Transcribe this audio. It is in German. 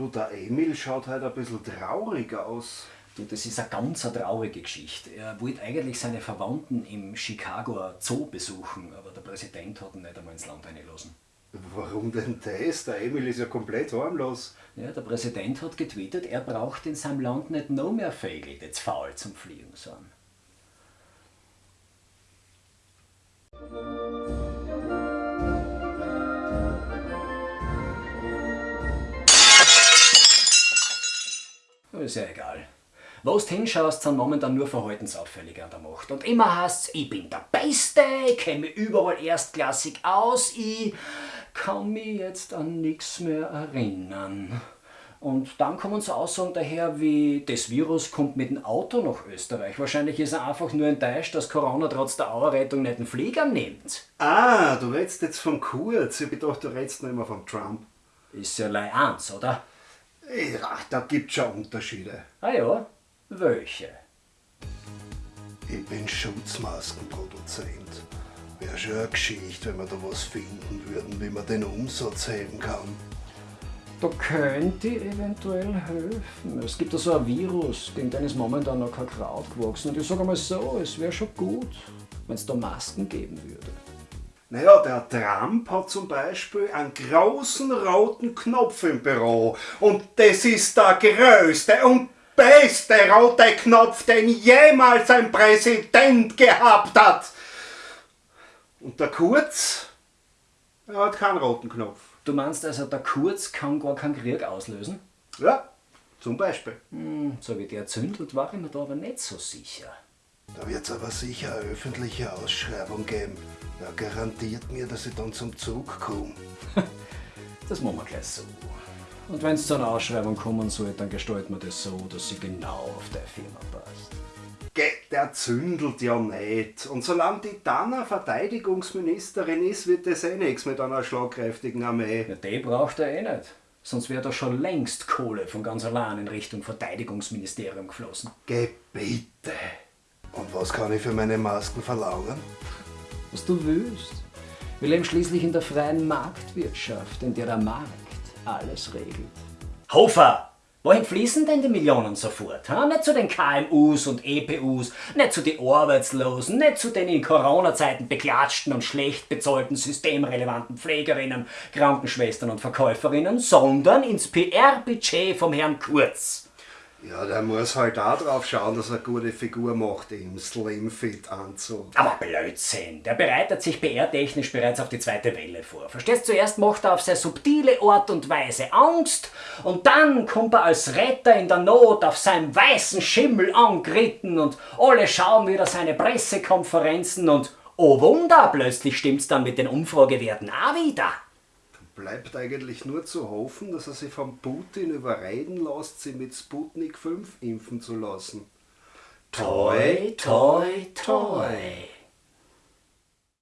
Du, der Emil schaut halt ein bisschen traurig aus. Du, das ist eine ganz eine traurige Geschichte. Er wollte eigentlich seine Verwandten im Chicagoer Zoo besuchen, aber der Präsident hat ihn nicht einmal ins Land eingelassen. Warum denn das? Der Emil ist ja komplett harmlos. Ja, der Präsident hat getwittert, er braucht in seinem Land nicht noch mehr Vögel, die zu faul zum Fliegen sind. Ist ja egal. Wo du hinschaust, sind momentan nur Verhaltensauffällige an der Macht. Und immer heißt's, ich bin der Beste, ich kenne mich überall erstklassig aus, ich kann mich jetzt an nichts mehr erinnern. Und dann kommen so Aussagen daher wie, das Virus kommt mit dem Auto nach Österreich. Wahrscheinlich ist er einfach nur enttäuscht, dass Corona trotz der Auerrettung nicht den Flieger nimmt. Ah, du redest jetzt vom Kurz. Ich dachte, du redest noch immer vom Trump. Ist ja lei eins, oder? Ja, da gibt's schon Unterschiede. Ah ja, welche? Ich bin Schutzmaskenproduzent. Wäre schon eine Geschichte, wenn wir da was finden würden, wie man den Umsatz heben kann. Da könnte ich eventuell helfen. Es gibt da so ein Virus, gegen den ist momentan noch kein Kraut gewachsen. Und ich sage mal so, es wäre schon gut, wenn es da Masken geben würde. Naja, der Trump hat zum Beispiel einen großen roten Knopf im Büro. Und das ist der größte und beste rote Knopf, den jemals ein Präsident gehabt hat. Und der Kurz, er hat keinen roten Knopf. Du meinst also, der Kurz kann gar keinen Krieg auslösen? Ja, zum Beispiel. Hm, so wie der zündelt, war ich mir da aber nicht so sicher. Da wird es aber sicher eine öffentliche Ausschreibung geben. Er garantiert mir, dass ich dann zum Zug komme. Das machen wir gleich so. Und wenn es zu einer Ausschreibung kommen soll, dann gestalten wir das so, dass sie genau auf deine Firma passt. Geh, der zündelt ja nicht. Und solange die Dana Verteidigungsministerin ist, wird das eh nichts mit einer schlagkräftigen Armee. Ja, die braucht er eh nicht. Sonst wäre da schon längst Kohle von ganz allein in Richtung Verteidigungsministerium geflossen. Geh bitte. Was kann ich für meine Masken verlangen? Was du willst. Wir leben schließlich in der freien Marktwirtschaft, in der der Markt alles regelt. Hofer! Wohin fließen denn die Millionen sofort? Ha? Nicht zu den KMUs und EPUs, nicht zu den Arbeitslosen, nicht zu den in Corona-Zeiten beklatschten und schlecht bezahlten systemrelevanten Pflegerinnen, Krankenschwestern und Verkäuferinnen, sondern ins PR-Budget vom Herrn Kurz. Ja, der muss halt auch drauf schauen, dass er eine gute Figur macht im Slim-Fit-Anzug. Aber Blödsinn, der bereitet sich PR-technisch bereits auf die zweite Welle vor. Verstehst du, zuerst macht er auf sehr subtile Art und Weise Angst und dann kommt er als Retter in der Not auf seinem weißen Schimmel angeritten und alle schauen wieder seine Pressekonferenzen und oh Wunder, plötzlich stimmt's dann mit den Umfragewerten auch wieder. Bleibt eigentlich nur zu hoffen, dass er sich von Putin überreden lässt, sie mit Sputnik 5 impfen zu lassen. Toi, toi, toi.